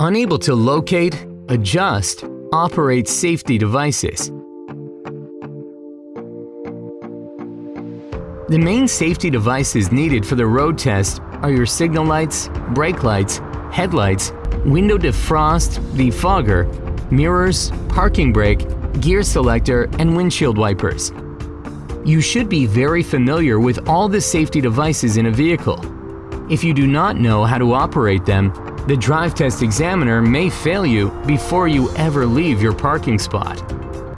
Unable to locate, adjust, operate safety devices. The main safety devices needed for the road test are your signal lights, brake lights, headlights, window defrost, defogger, mirrors, parking brake, gear selector, and windshield wipers. You should be very familiar with all the safety devices in a vehicle. If you do not know how to operate them, the drive test examiner may fail you before you ever leave your parking spot.